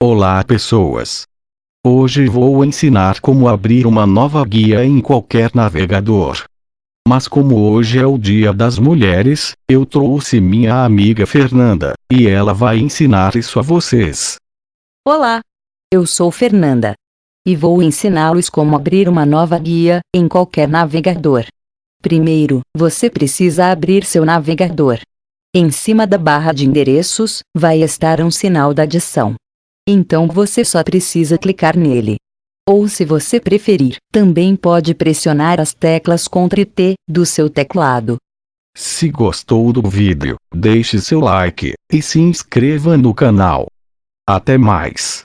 Olá pessoas! Hoje vou ensinar como abrir uma nova guia em qualquer navegador. Mas como hoje é o dia das mulheres, eu trouxe minha amiga Fernanda, e ela vai ensinar isso a vocês. Olá! Eu sou Fernanda. E vou ensiná-los como abrir uma nova guia, em qualquer navegador. Primeiro, você precisa abrir seu navegador. Em cima da barra de endereços, vai estar um sinal da adição. Então você só precisa clicar nele. Ou se você preferir, também pode pressionar as teclas Ctrl T do seu teclado. Se gostou do vídeo, deixe seu like, e se inscreva no canal. Até mais!